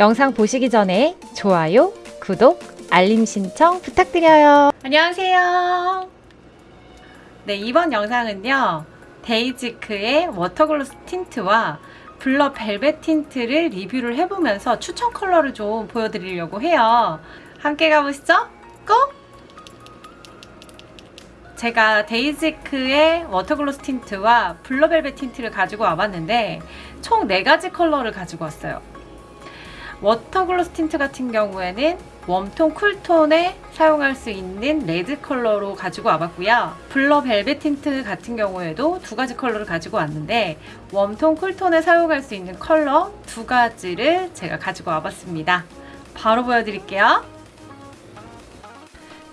영상 보시기 전에 좋아요, 구독, 알림 신청 부탁드려요. 안녕하세요. 네, 이번 영상은요. 데이지크의 water gloss 틴트와 blur 벨벳 틴트를 리뷰를 해보면서 추천 컬러를 좀 보여드리려고 해요. 함께 가보시죠. Go! 제가 데이지크의 water gloss 틴트와 blur 벨벳 틴트를 가지고 와봤는데 총 4가지 컬러를 가지고 왔어요. Water gloss 틴트 같은 경우에는 warm tone, cool tone에 사용할 수 있는 레드 컬러로 가지고 와봤고요. Blur 벨벳 틴트 같은 경우에도 두 가지 컬러를 가지고 왔는데 warm tone, cool tone에 사용할 수 있는 컬러 두 가지를 제가 가지고 와봤습니다. 바로 보여드릴게요.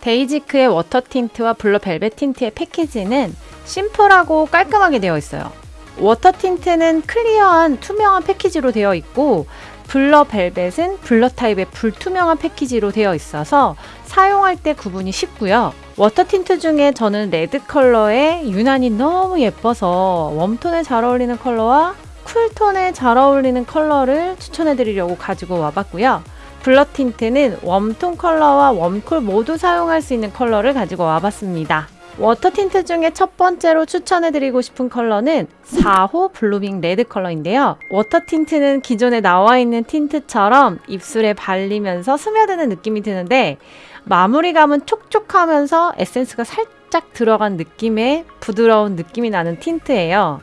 데이지크의 water 틴트와 blur 벨벳 틴트의 패키지는 심플하고 깔끔하게 되어 있어요. Water 틴트는 clear한 투명한 패키지로 되어 있고 blur 벨벳은 blur 타입의 불투명한 패키지로 되어 있어서 사용할 때 구분이 쉽고요. Water 틴트 중에 저는 레드 컬러의 유난히 너무 예뻐서 warm tone에 잘 어울리는 컬러와 cool tone에 잘 어울리는 컬러를 추천해 드리려고 가지고 와봤고요. Blur 틴트는 warm tone 컬러와 warm cool 모두 사용할 수 있는 컬러를 가지고 와봤습니다. Water 틴트 중에 첫 번째로 추천해드리고 싶은 컬러는 4호 blooming 레드 컬러인데요. Water 틴트는 기존에 나와 있는 틴트처럼 입술에 발리면서 스며드는 느낌이 드는데 마무리감은 촉촉하면서 에센스가 살짝 들어간 느낌의 부드러운 느낌이 나는 tint예요.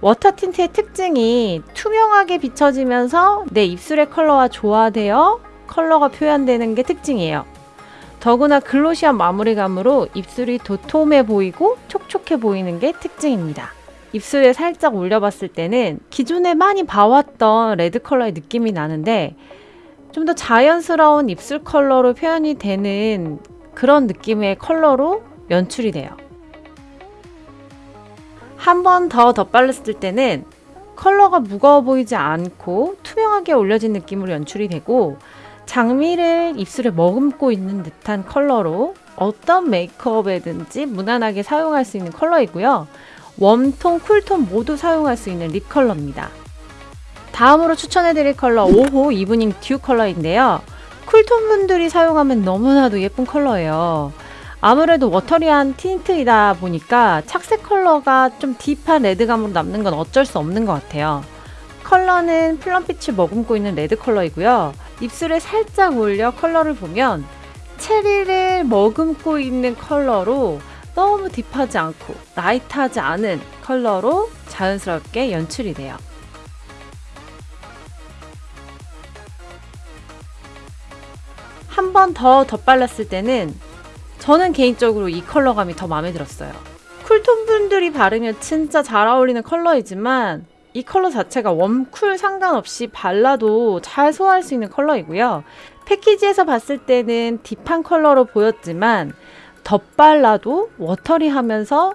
water tint의 특징이 투명하게 비춰지면서 내 입술의 컬러와 조화되어 컬러가 표현되는 게 특징이에요. 더구나 glossy한 마무리감으로 입술이 도톰해 보이고 촉촉해 보이는 게 특징입니다. 입술에 살짝 올려봤을 때는 기존에 많이 봐왔던 red 컬러의 느낌이 나는데 좀 더 자연스러운 입술 컬러로 표현이 되는 그런 느낌의 컬러로 연출이 돼요. 한 번 더 덧발랐을 때는 컬러가 무거워 보이지 않고 투명하게 올려진 느낌으로 연출이 되고 장미를 입술에 머금고 있는 듯한 컬러로 어떤 메이크업에든지 무난하게 사용할 수 있는 컬러이고요. warm tone, cool tone 모두 사용할 수 있는 lip 컬러입니다. 다음으로 추천해드릴 컬러 5호 evening dew 컬러인데요. cool tone 분들이 사용하면 너무나도 예쁜 컬러예요. 아무래도 watery한 tint이다 보니까 착색 컬러가 좀 deep한 red감으로 남는 건 어쩔 수 없는 것 같아요. 컬러는 plum빛을 머금고 있는 red 컬러이고요. 입술에 살짝 올려 컬러를 보면 체리를 머금고 있는 컬러로 너무 deep하지 않고 light하지 않은 컬러로 자연스럽게 연출이 돼요. 한 번 더 덧발랐을 때는 저는 개인적으로 이 컬러감이 더 마음에 들었어요. cool tone 분들이 바르면 진짜 잘 어울리는 컬러이지만 이 컬러 자체가 warm cool 상관없이 발라도 잘 소화할 수 있는 컬러이고요. 패키지에서 봤을 때는 deep한 컬러로 보였지만 덧발라도 watery하면서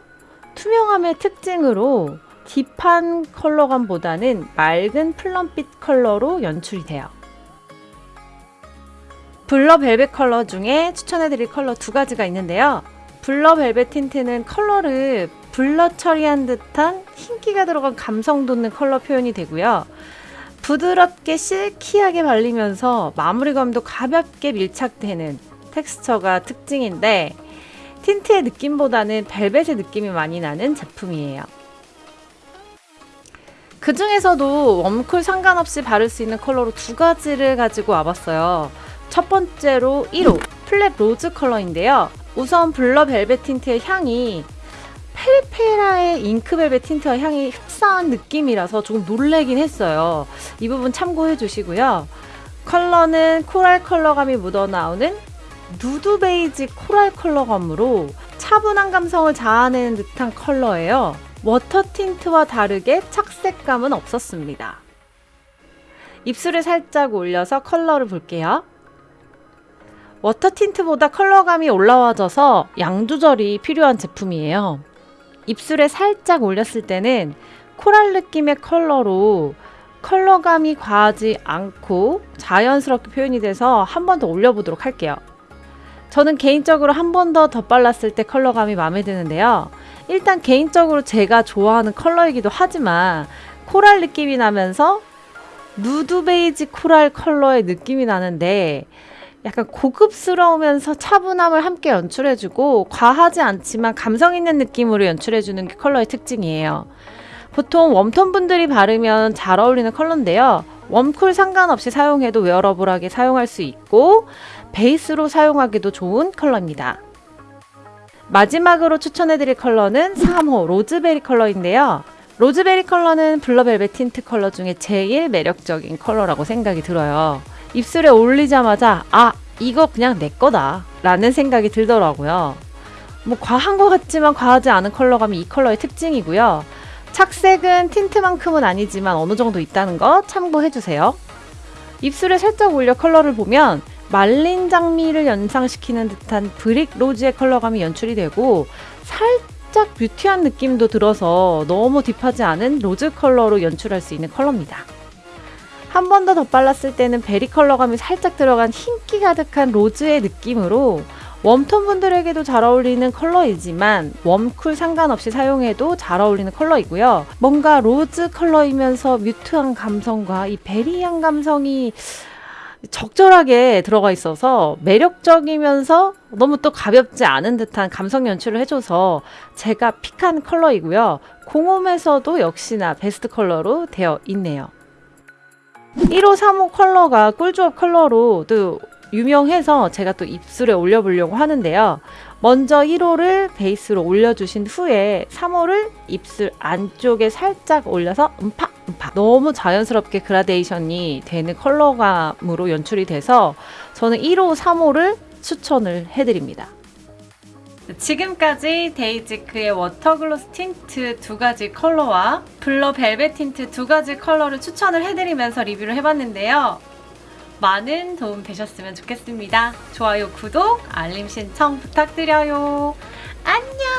투명함의 특징으로 deep한 컬러감보다는 맑은 plum빛 컬러로 연출이 돼요. blur 벨벳 컬러 중에 추천해드릴 컬러 두 가지가 있는데요. blur 벨벳 tint는 컬러를 blur 처리한 듯한 흰기가 들어간 감성 돋는 컬러 표현이 되고요. 부드럽게 silky하게 발리면서 마무리감도 가볍게 밀착되는 텍스처가 특징인데 tint의 느낌보다는 벨벳의 느낌이 많이 나는 제품이에요. 그 중에서도 warm cool 상관없이 바를 수 있는 컬러로 두 가지를 가지고 와봤어요. 첫 번째로 1호 flat rose 컬러인데요. 우선 blur 벨벳 tint의 향이 페리페라의 잉크벨벳 tint와 향이 흡사한 느낌이라서 조금 놀래긴 했어요. 이 부분 참고해 주시고요. 컬러는 coral 컬러감이 묻어나오는 누드 베이지 coral 컬러감으로 차분한 감성을 자아내는 듯한 컬러예요. water tint와 다르게 착색감은 없었습니다. 입술에 살짝 올려서 컬러를 볼게요. water tint보다 컬러감이 올라와져서 양 조절이 필요한 제품이에요. 입술에 살짝 올렸을 때는 coral 느낌의 컬러로 컬러감이 과하지 않고 자연스럽게 표현이 돼서 한 번 더 올려보도록 할게요. 저는 개인적으로 한 번 더 덧발랐을 때 컬러감이 마음에 드는데요. 일단 개인적으로 제가 좋아하는 컬러이기도 하지만 coral 느낌이 나면서 누드 베이지 coral 컬러의 느낌이 나는데 약간 고급스러우면서 차분함을 함께 연출해주고 과하지 않지만 감성 있는 느낌으로 연출해주는 게 컬러의 특징이에요. 보통 warm tone 분들이 바르면 잘 어울리는 컬러인데요. warm cool 상관없이 사용해도 wearable하게 사용할 수 있고 베이스로 사용하기도 좋은 컬러입니다. 마지막으로 추천해드릴 컬러는 3호 rose berry 컬러인데요. rose berry 컬러는 blur벨벳 tint 컬러 중에 제일 매력적인 컬러라고 생각이 들어요. 입술에 올리자마자 아 이거 그냥 내 거다 라는 생각이 들더라고요. 뭐 과한 것 같지만 과하지 않은 컬러감이 이 컬러의 특징이고요. 착색은 tint만큼은 아니지만 어느 정도 있다는 거 참고해주세요. 입술에 살짝 올려 컬러를 보면 말린 장미를 연상시키는 듯한 brick rose의 컬러감이 연출이 되고 살짝 mute한 느낌도 들어서 너무 deep하지 않은 rose 컬러로 연출할 수 있는 컬러입니다. 한 번 더 덧발랐을 때는 berry 컬러감이 살짝 들어간 흰기 가득한 rose의 느낌으로 warm tone 분들에게도 잘 어울리는 컬러이지만 warm cool 상관없이 사용해도 잘 어울리는 컬러이고요. 뭔가 rose 컬러이면서 mute한 감성과 이 berry한 감성이 적절하게 들어가 있어서 매력적이면서 너무 또 가볍지 않은 듯한 감성 연출을 해줘서 제가 pick한 컬러이고요. 공홈에서도 역시나 베스트 컬러로 되어 있네요. 1호, 3호 컬러가 꿀조합 컬러로 또 유명해서 제가 또 입술에 올려보려고 하는데요. 먼저 1호를 베이스로 올려주신 후에 3호를 입술 안쪽에 살짝 올려서 음파 음파 너무 자연스럽게 그라데이션이 되는 컬러감으로 연출이 돼서 저는 1호, 3호를 추천을 해드립니다. 지금까지 데이지크의 water gloss tint 두 가지 컬러와 blur 벨벳 틴트 두 가지 컬러를 추천을 해드리면서 리뷰를 해봤는데요. 많은 도움 되셨으면 좋겠습니다. 좋아요, 구독, 알림 신청 부탁드려요. 안녕!